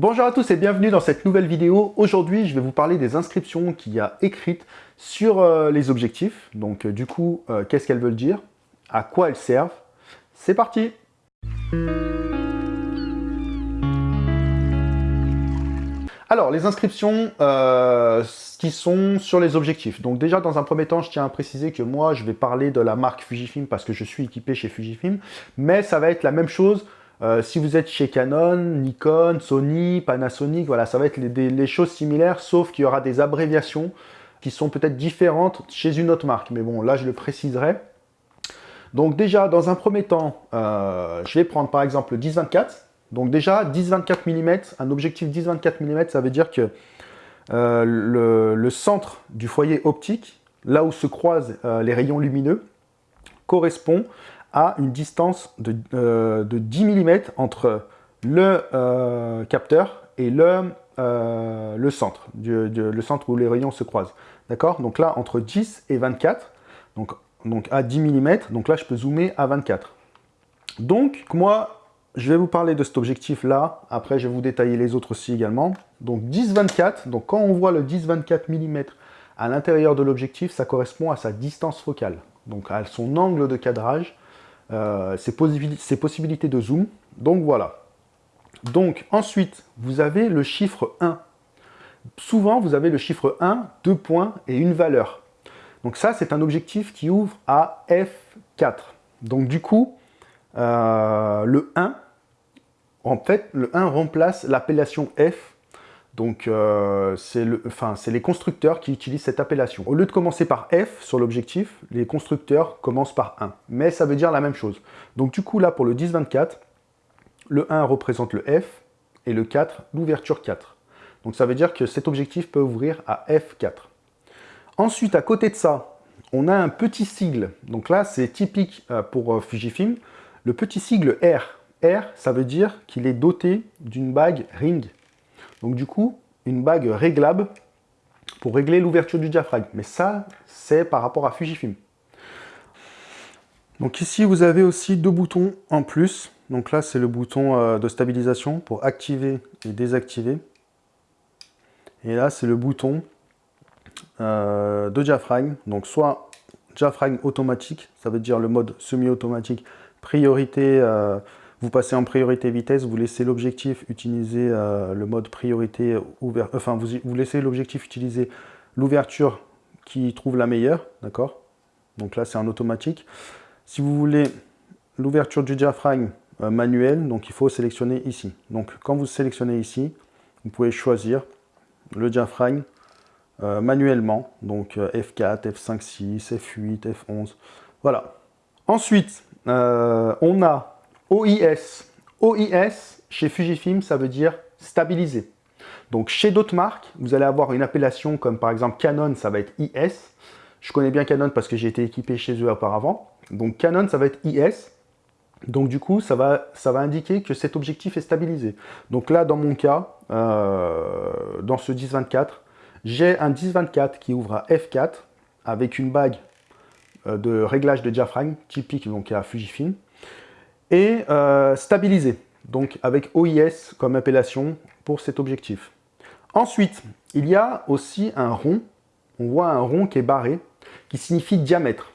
Bonjour à tous et bienvenue dans cette nouvelle vidéo. Aujourd'hui, je vais vous parler des inscriptions qu'il y a écrites sur euh, les objectifs. Donc euh, du coup, euh, qu'est-ce qu'elles veulent dire? À quoi elles servent? C'est parti Alors, les inscriptions qui sont sur les objectifs. Donc déjà, dans un premier temps, je tiens à préciser que moi, je vais parler de la marque Fujifilm parce que je suis équipé chez Fujifilm. Mais ça va être la même chose euh, si vous êtes chez Canon, Nikon, Sony, Panasonic, voilà, ça va être les, choses similaires, sauf qu'il y aura des abréviations qui sont peut-être différentes chez une autre marque. Mais bon, là, je le préciserai. Donc déjà, dans un premier temps, euh, je vais prendre par exemple le 10-24. Donc déjà, 10-24 mm, un objectif 10-24 mm, ça veut dire que euh, le, centre du foyer optique, là où se croisent les rayons lumineux, correspond une distance de, 10 euh, mm entre le euh, capteur et le, euh, centre, le centre où les rayons se croisent. D'accord? Donc là, entre 10 et 24, donc, donc à 10 mm, donc là, je peux zoomer à 24. Donc, moi, je vais vous parler de cet objectif-là. Après, je vais vous détailler les autres aussi également. Donc 10-24, donc quand on voit le 10-24 mm à l'intérieur de l'objectif, ça correspond à sa distance focale, donc à son angle de cadrage euh, ses, possibilités de zoom. Donc voilà. Donc ensuite, vous avez le chiffre 1. Souvent, vous avez le chiffre 1, deux points et une valeur. Donc ça, c'est un objectif qui ouvre à F4. Donc du coup, euh, le 1, en fait, le 1 remplace l'appellation F donc, euh, c'est les constructeurs qui utilisent cette appellation. Au lieu de commencer par F sur l'objectif, les constructeurs commencent par 1. Mais ça veut dire la même chose. Donc, du coup, là, pour le 10-24, le 1 représente le F et le 4, l'ouverture 4. Donc, ça veut dire que cet objectif peut ouvrir à F4. Ensuite, à côté de ça, on a un petit sigle. Donc là, c'est typique euh, pour euh, Fujifilm. Le petit sigle R. R, ça veut dire qu'il est doté d'une bague ring. Donc du coup, une bague réglable pour régler l'ouverture du diaphragme. Mais ça, c'est par rapport à Fujifilm. Donc ici, vous avez aussi deux boutons en plus. Donc là, c'est le bouton euh, de stabilisation pour activer et désactiver. Et là, c'est le bouton euh, de diaphragme. Donc soit diaphragme automatique, ça veut dire le mode semi-automatique, priorité euh, vous passez en priorité vitesse, vous laissez l'objectif utiliser euh, le mode priorité ouvert, enfin vous, laissez l'objectif utiliser l'ouverture qui trouve la meilleure, d'accord? Donc là c'est en automatique. Si vous voulez l'ouverture du diaphragme euh, manuel, donc il faut sélectionner ici. Donc quand vous sélectionnez ici, vous pouvez choisir le diaphragme euh, manuellement, donc F4, F5, 6, F8, F11, voilà. Ensuite, on a OIS. OIS, chez Fujifilm, ça veut dire stabiliser. Donc chez d'autres marques, vous allez avoir une appellation comme par exemple Canon, ça va être IS. Je connais bien Canon parce que j'ai été équipé chez eux auparavant. Donc Canon, ça va être IS. Donc du coup, ça va, ça va indiquer que cet objectif est stabilisé. Donc là, dans mon cas, euh, dans ce 10-24, j'ai un 10-24 qui ouvre à F4 avec une bague euh, de réglage de diaphragme typique donc à Fujifilm et euh, stabilisé, donc avec OIS comme appellation pour cet objectif. Ensuite, il y a aussi un rond, on voit un rond qui est barré, qui signifie diamètre.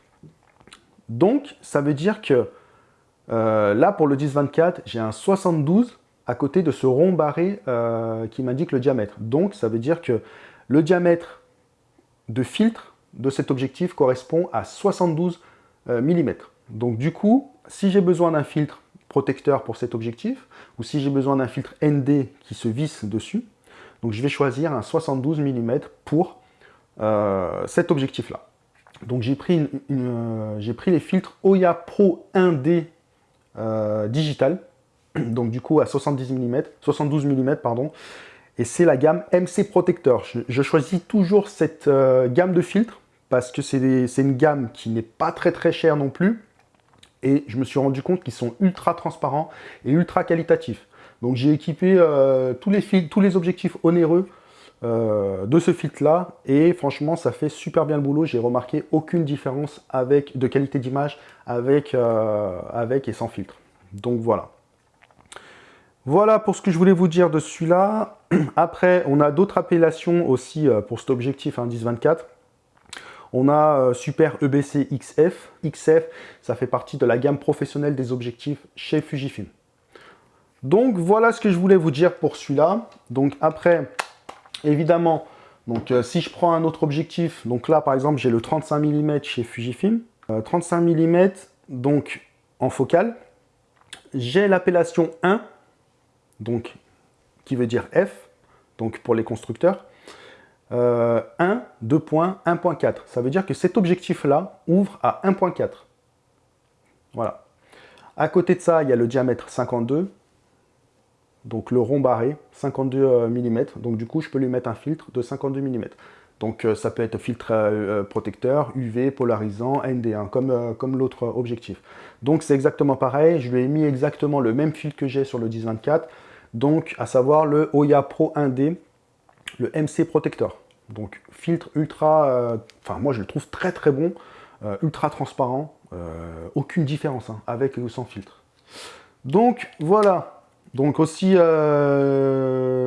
Donc, ça veut dire que euh, là, pour le 10-24, j'ai un 72 à côté de ce rond barré euh, qui m'indique le diamètre. Donc, ça veut dire que le diamètre de filtre de cet objectif correspond à 72 mm. Donc, du coup, si j'ai besoin d'un filtre protecteur pour cet objectif, ou si j'ai besoin d'un filtre ND qui se visse dessus, donc je vais choisir un 72 mm pour euh, cet objectif-là. Donc j'ai pris, euh, les filtres Oya Pro 1D euh, digital, donc du coup à 70 mm, 72 mm, pardon, et c'est la gamme MC Protector. Je, je choisis toujours cette gamme de filtres parce que c'est une gamme qui n'est pas très très chère non plus, et je me suis rendu compte qu'ils sont ultra transparents et ultra qualitatifs. Donc j'ai équipé euh, tous, les tous les objectifs onéreux euh, de ce filtre-là et franchement ça fait super bien le boulot. J'ai remarqué aucune différence avec, de qualité d'image avec, euh, avec et sans filtre. Donc voilà. Voilà pour ce que je voulais vous dire de celui-là. Après, on a d'autres appellations aussi pour cet objectif 10-24. On a euh, Super EBC XF. XF, ça fait partie de la gamme professionnelle des objectifs chez Fujifilm. Donc voilà ce que je voulais vous dire pour celui-là. Donc après, évidemment, donc euh, si je prends un autre objectif, donc là par exemple j'ai le 35 mm chez Fujifilm. 35 mm donc en focale. J'ai l'appellation 1 donc qui veut dire F, donc pour les constructeurs. 1, 2.1.4. Ça veut dire que cet objectif-là ouvre à 1.4. Voilà. À côté de ça, il y a le diamètre 52, donc le rond barré, 52 euh, mm. Donc du coup, je peux lui mettre un filtre de 52 mm. Donc euh, ça peut être filtre euh, protecteur, UV, polarisant, ND1, comme, l'autre objectif. Donc c'est exactement pareil, je lui ai mis exactement le même filtre que j'ai sur le 1024, donc à savoir le Oya Pro 1D, le MC Protector. Donc filtre ultra, euh, enfin moi je le trouve très très bon, euh, ultra transparent, euh, aucune différence hein, avec ou sans filtre. Donc voilà, donc aussi,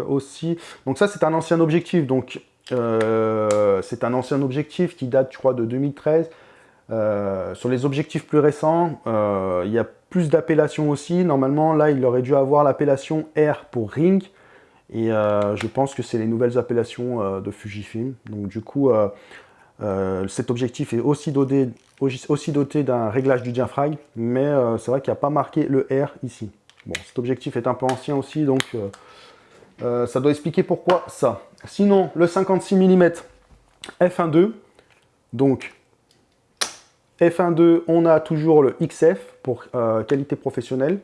aussi donc ça c'est un ancien objectif, donc c'est un ancien objectif qui date je crois de 2013. sur les objectifs plus récents, il y a plus d'appellations aussi. Normalement, là, il aurait dû avoir l'appellation R pour Ring. Et euh, je pense que c'est les nouvelles appellations euh, de Fujifilm. Donc du coup, euh, cet objectif est aussi doté, aussi doté d'un réglage du diaphragme, mais c'est vrai qu'il n'y a pas marqué le R ici. Bon, cet objectif est un peu ancien aussi, donc ça doit expliquer pourquoi ça. Sinon, le 56 mm f1.2, donc F1.2, on a toujours le XF pour qualité professionnelle.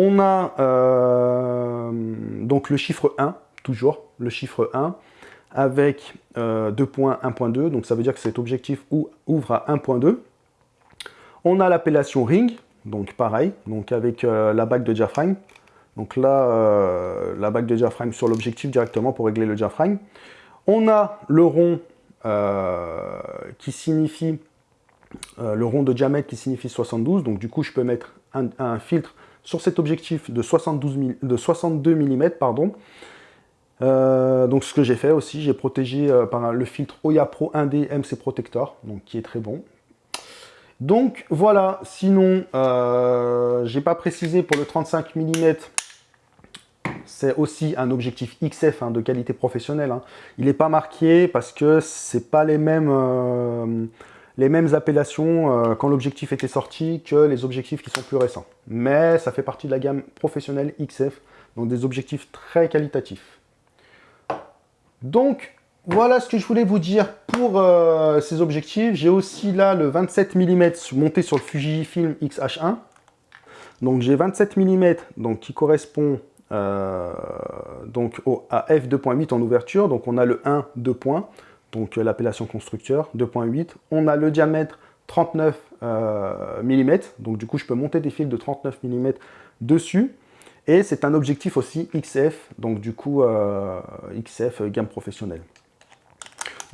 On a euh, donc le chiffre 1, toujours le chiffre 1, avec 2.1.2, euh, donc ça veut dire que cet objectif ouvre à 1.2. On a l'appellation ring, donc pareil, donc avec euh, la bague de diaphragme. Donc là, la bague de diaphragme sur l'objectif directement pour régler le diaphragme. On a le rond qui signifie, le rond de diamètre qui signifie 72, donc du coup je peux mettre un filtre sur cet objectif de, 72 de 62 mm. Donc ce que j'ai fait aussi, j'ai protégé euh, par le filtre Oya Pro 1D MC Protector, donc qui est très bon. Donc voilà, sinon, euh, j'ai pas précisé pour le 35 mm, c'est aussi un objectif XF hein, de qualité professionnelle. Hein. Il n'est pas marqué parce que c'est pas les mêmes euh, les mêmes appellations euh, quand l'objectif était sorti que les objectifs qui sont plus récents. Mais ça fait partie de la gamme professionnelle XF, donc des objectifs très qualitatifs. Donc, voilà ce que je voulais vous dire pour euh, ces objectifs. J'ai aussi là le 27 mm monté sur le Fujifilm X-H1. Donc j'ai 27 mm donc, qui correspond euh, donc au, à f2.8 en ouverture. Donc on a le 1, 2 points donc euh, l'appellation constructeur, 2.8. On a le diamètre 39 euh, mm, donc du coup je peux monter des fils de 39 mm dessus. Et c'est un objectif aussi XF, donc du coup euh, XF gamme professionnelle.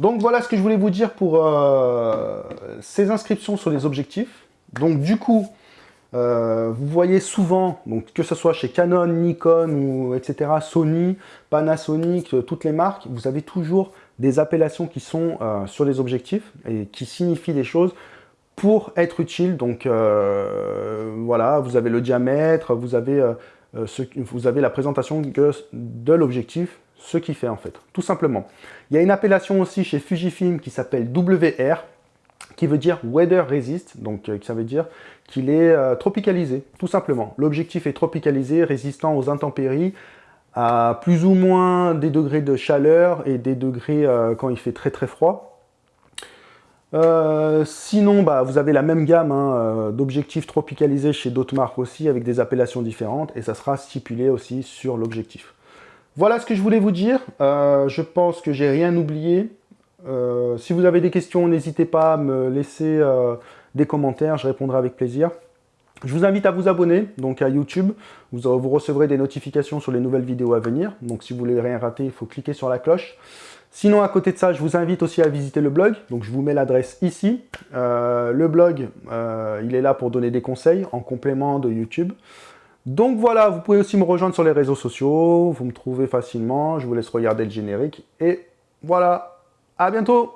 Donc voilà ce que je voulais vous dire pour ces inscriptions sur les objectifs. Donc du coup, vous voyez souvent, que ce soit chez Canon, Nikon, ou, etc., Sony, Panasonic, toutes les marques, vous avez toujours des appellations qui sont euh, sur les objectifs et qui signifient des choses pour être utiles. Donc euh, voilà, vous avez le diamètre, vous avez, euh, ce, vous avez la présentation de l'objectif, ce qui fait en fait, tout simplement. Il y a une appellation aussi chez Fujifilm qui s'appelle WR, qui veut dire Weather Resist, donc ça veut dire qu'il est tropicalisé, tout simplement. L'objectif est tropicalisé, résistant aux intempéries, à plus ou moins des degrés de chaleur et des degrés euh, quand il fait très très froid. Euh, sinon, bah, vous avez la même gamme hein, euh, d'objectifs tropicalisés chez d'autres marques aussi, avec des appellations différentes, et ça sera stipulé aussi sur l'objectif. Voilà ce que je voulais vous dire. je pense que j'ai rien oublié. si vous avez des questions, n'hésitez pas à me laisser des commentaires, je répondrai avec plaisir. Je vous invite à vous abonner donc à YouTube. Vous, recevrez des notifications sur les nouvelles vidéos à venir. Donc si vous voulez rien rater, il faut cliquer sur la cloche. Sinon, à côté de ça, je vous invite aussi à visiter le blog. Donc je vous mets l'adresse ici. Euh, le blog, euh, il est là pour donner des conseils en complément de YouTube. Donc voilà, vous pouvez aussi me rejoindre sur les réseaux sociaux, vous me trouvez facilement, je vous laisse regarder le générique, et voilà, à bientôt